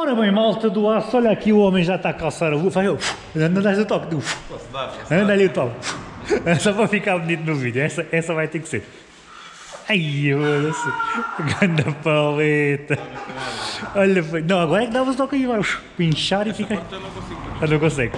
Ora bem, malta do aço, olha aqui o homem já está a calçar a luva. Vai, uf, anda dá o toque. uf. Anda ali o toque. Só para ficar bonito no vídeo. Essa, essa vai ter que ser. Ai, olha Ganda paleta. Olha, foi- não, agora é que dá o toque aí, vai pinchar e fica. Eu não consigo.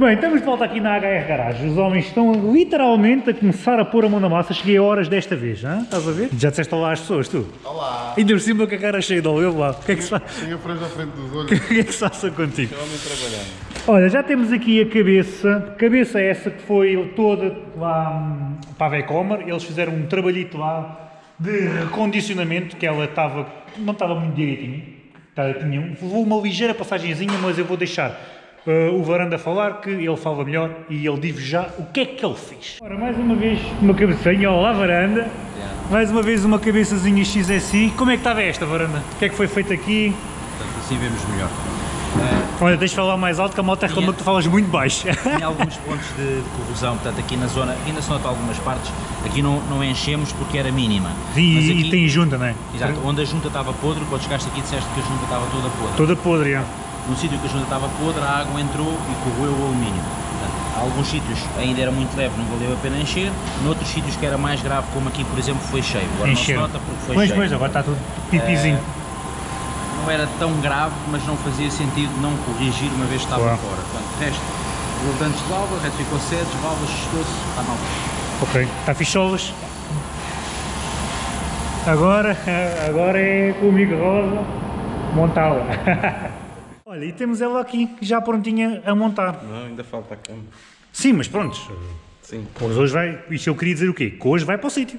Bem, estamos de volta aqui na HR Garage. Os homens estão literalmente a começar a pôr a mão na massa. Cheguei a horas desta vez, hã? estás a ver? Já disseste olá às pessoas, tu? Olá! Ainda por cima com a cara cheia de olho, lá. O que é que se faz? Tenho a franja à frente dos olhos. O que é que se passa contigo? Homem trabalhando. Olha, já temos aqui a cabeça, cabeça essa que foi toda lá hum, para a Vecomer, eles fizeram um trabalhito lá de recondicionamento, que ela estava, não estava muito direitinho, Tá, tinha, um- uma ligeira passagenzinha, mas eu vou deixar uh, o Varanda falar, que ele fala melhor e ele diz já o que é que ele fez. Ora, mais uma vez uma cabecinha, olá Varanda, mais uma vez uma cabeçazinha XSI, como é que estava esta Varanda? O que é que foi feito aqui? Portanto, assim vemos melhor. Olha, deixa de falar mais alto que a moto reclama que tu falas muito baixo. Tem alguns pontos de, de corrosão, portanto aqui na zona, ainda se nota algumas partes, aqui não, não enchemos porque era mínima. E, Mas e aqui, tem junta, não é? Exato, onde a junta estava podre, quando chegaste aqui disseste que a junta estava toda podre. Toda podre, já. No sítio que a junta estava podre, a água entrou e corroeu o alumínio. Portanto, alguns sítios ainda era muito leve, não valeu a pena encher. Noutros sítios que era mais grave, como aqui por exemplo, foi cheio. Agora Encheram. não se nota porque foi Pois, cheio. pois, agora está tudo pipizinho. Não era tão grave, mas não fazia sentido não corrigir uma vez que estava Claro. fora. Portanto, resto, levantes de válvula, retificou sedes, válvulas, estou-se, está mal. Ok, está ficholas. Agora, agora é comigo rosa montá-la. Olha, e temos ela aqui, já prontinha a montar. Não, ainda falta a cama. Sim, mas pronto. Sim. Pois hoje vai, isto eu queria dizer o quê? Que hoje vai para o sítio.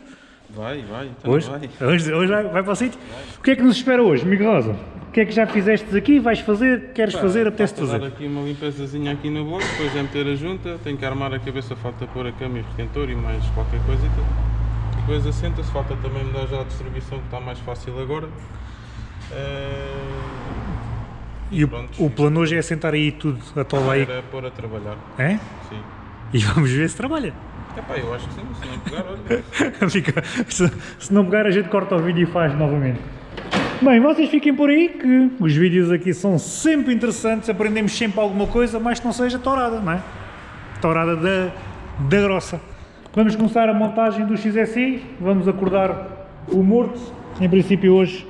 Vai, vai, então Hoje, vai. hoje, hoje vai, vai para o sítio. O que é que nos espera hoje, amigo Rosa? O que é que já fizeste aqui? Vais fazer? Queres fazer? Apetece dar fazer? aqui uma limpezazinha aqui no bloco, depois é meter a junta, tenho que armar a cabeça, falta pôr a cama e o retentor e mais qualquer coisita. Depois assenta-se, falta também mudar já a distribuição que está mais fácil agora. Eh, E o, pronto. o plano hoje é sentar aí tudo, atola aí. Era pôr a trabalhar, É? sim. E vamos ver se trabalha. Epá, eu acho que sim, se não pegar, olha. Fica- se, se não pegar, a gente corta o vídeo e faz novamente. Bem, vocês fiquem por aí que os vídeos aqui são sempre interessantes, aprendemos sempre alguma coisa, mas que não seja tourada, não é? Tourada da, da grossa. Vamos começar a montagem do XSI, vamos acordar o morto, em princípio hoje.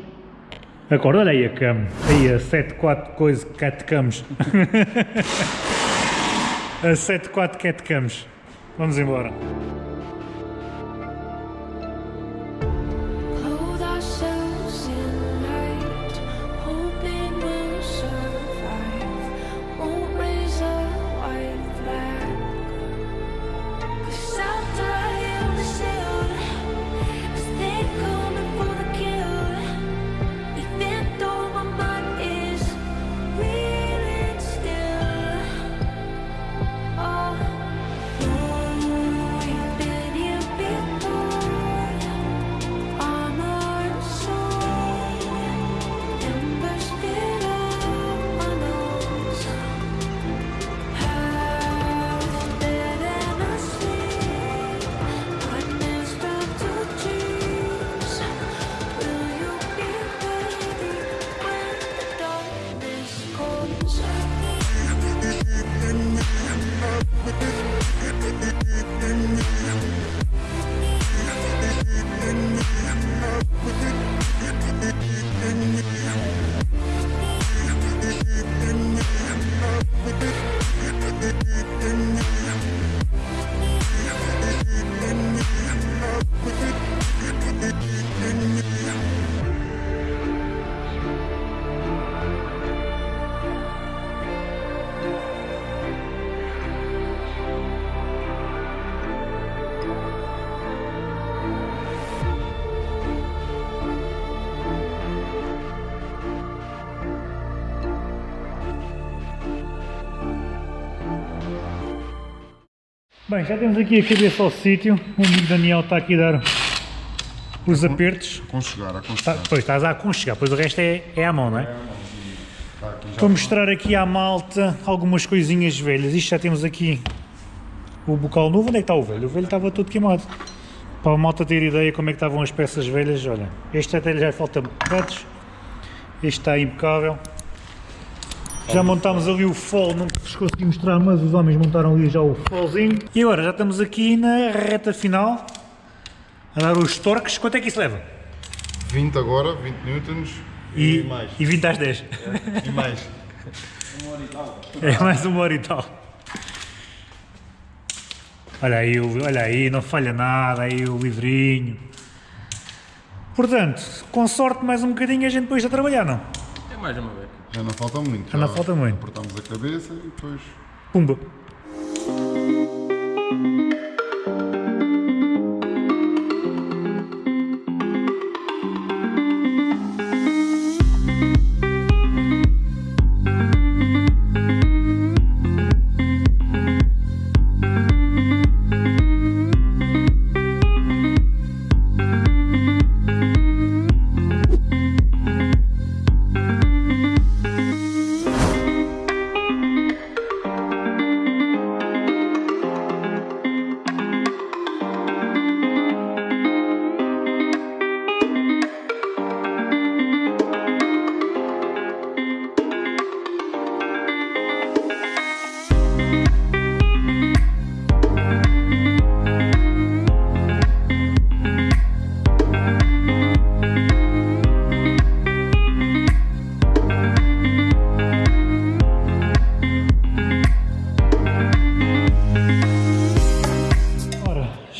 Acorda, olha aí a cama, aí a 7-4 coisa, cat camos. a 7-4 cat camos. Vamos embora. Bem, já temos aqui a cabeça ao sítio. O amigo Daniel está aqui a dar os apertos. Aconchegar, Tá, aconchegar. pois estás a aconchegar, pois o resto é, é à mão, não é? Tá aqui já. Vou mostrar aqui à malta algumas coisinhas velhas. Isto já temos aqui o bocal novo. Onde é que está o velho? O velho estava todo queimado. Para a malta ter ideia como é que estavam as peças velhas, olha. Este até já falta bocados. Este está impecável. Já montámos ali o fall, não vos consegui mostrar, mas os homens montaram ali já o fallzinho. E agora já estamos aqui na reta final, a dar os torques. Quanto é que isso leva? 20 agora, 20 newtons E, e, mais. e 20 às 10. E mais. É mais uma hora e tal. Olha aí, olha aí, não falha nada, aí o livrinho. Portanto, com sorte mais um bocadinho a gente depois a trabalhar, não? É mais uma vez. Já não falta muito. Já não falta muito. Apertamos a cabeça e depois. Pumba.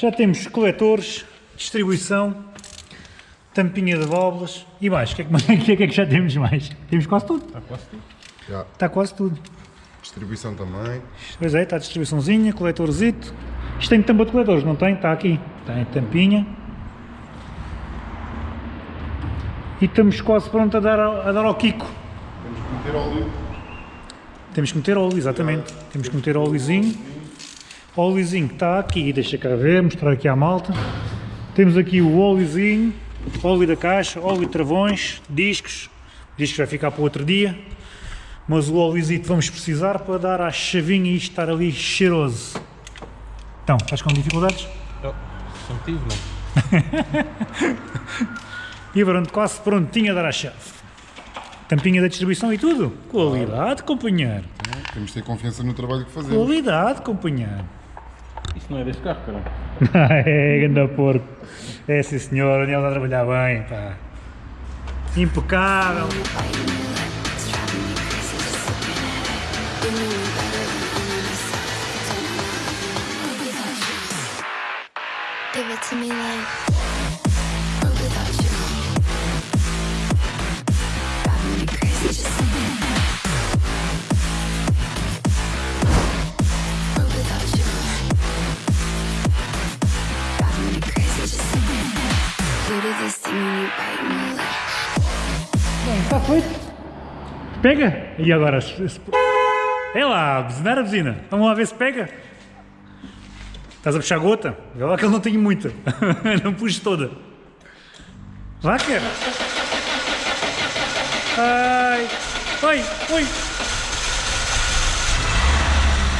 Já temos coletores, distribuição, tampinha de válvulas e mais. O que, é que, o que é que já temos mais? Temos quase tudo. Está quase tudo. Já. Está quase tudo. Distribuição também. Pois é, está a distribuiçãozinha, coletorzito. Isto tem tampa de coletores, não tem? Está aqui. Tem tampinha. E estamos quase prontos a dar, ao- a dar ao Kiko. Temos que meter óleo. Temos que meter óleo, exatamente. Temos que meter óleozinho. Óleozinho que está aqui, deixa cá ver, mostrar aqui à malta. Temos aqui o óleozinho, óleo da caixa, óleo de travões, discos. O disco vai ficar para outro dia. Mas o óleozito vamos precisar para dar à chavinha e estar ali cheiroso. Então, estás com dificuldades? Oh, sempre tive, não. E pronto, quase prontinho a dar à chave. Tampinha da distribuição e tudo. Qualidade, companheiro. Temos de ter confiança no trabalho que fazemos. Qualidade, companheiro. Isso não é desse carro, caralho. é, ganda porco. É sim senhor, o Daniel está a trabalhar bem, pá. Impecável. Pega. E agora? É lá, buzinar a buzina. Vamos lá ver se pega. Estás a puxar gota? Vê lá que ele não tem muita. não puxes toda. Vá, cara. Ai. Oi, oi.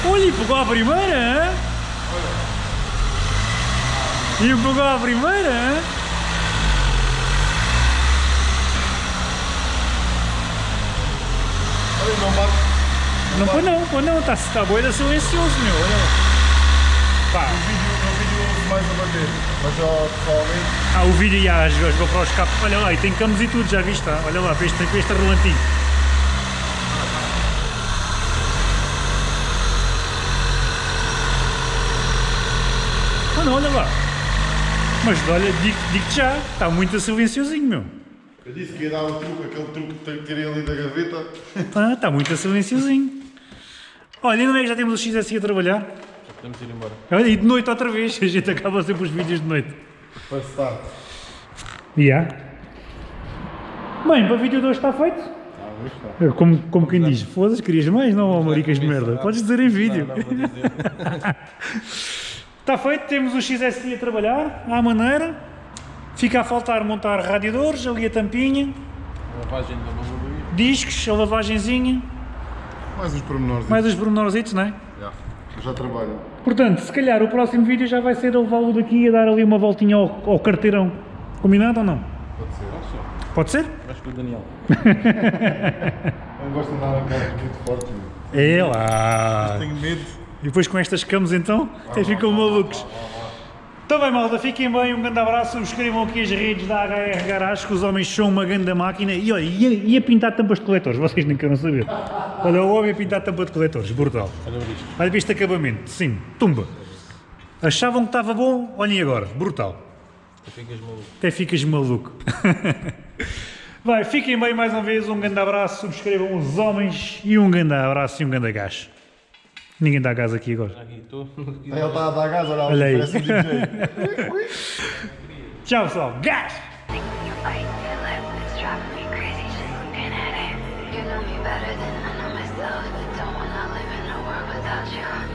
Olha, pegou a primeira, hã? E pegou a primeira, hã? Olha, não bate. Não, pô não, pô não, está tá boida silencioso, meu, olha lá. Pá, No vídeo, no vídeo mais a bater. Mas ó, pessoalmente. ah, o vídeo e as, as GoPros cap, olha lá, e tem camas e tudo, já viste, tá? olha lá, para este, para este relantinho. Mano, olha lá. Mas olha, digo- digo-te já, está muito silenciosinho, meu. Eu disse que ia dar o truque, aquele truque que tirei ali da gaveta. Ah, está muito silenciosinho. Olha, e não é que já temos o XSI a trabalhar? Já podemos ir embora. Olha, e de noite outra vez, a gente acaba sempre os vídeos de noite. Para estar. Yeah. Bem, para o vídeo de hoje está feito? Ah, está. Como, como quem diz, foda-se, querias mais? Não, ó, maricas de merda. Não, Podes dizer em vídeo. Não, não vou dizer. Está feito, temos o XSI a trabalhar, à maneira. Fica a faltar montar radiadores, ali a tampinha, Lavagem da discos, a lavagenzinha, Mais uns pormenores. mais os pormenorzitos, não é? Já. Trabalho. Portanto, se calhar o próximo vídeo já vai ser a levá-lo daqui a dar ali uma voltinha ao, ao carteirão. Combinado ou não? Pode ser. Pode ser? Vais com o Daniel. Não gosto de andar a carros muito fortes. meu. É lá. Tenho medo. E depois com estas camas então, até ficam malucos. Bem malta, fiquem bem, um grande abraço, subscrevam aqui as redes da HR Garage, que os homens são uma grande máquina. E olha, ia, ia pintar tampas de coletores, vocês nem querem saber. Olha, o homem a pintar tampa de coletores, brutal. Olha isto. Olha este acabamento, sim, tumba. Achavam que estava bom, olhem agora, brutal. Tu ficas maluco. Até ficas maluco. Vai, fiquem bem mais uma vez, um grande abraço, subscrevam os homens e um grande abraço e um grande gás. Ninguém dá gás aqui agora. Aqui estou. Ele está a dar gás, olha, Olha aí. parece um DJ. Tchau pessoal, gás! You know me better than I know myself. Don't wanna live in a world without you.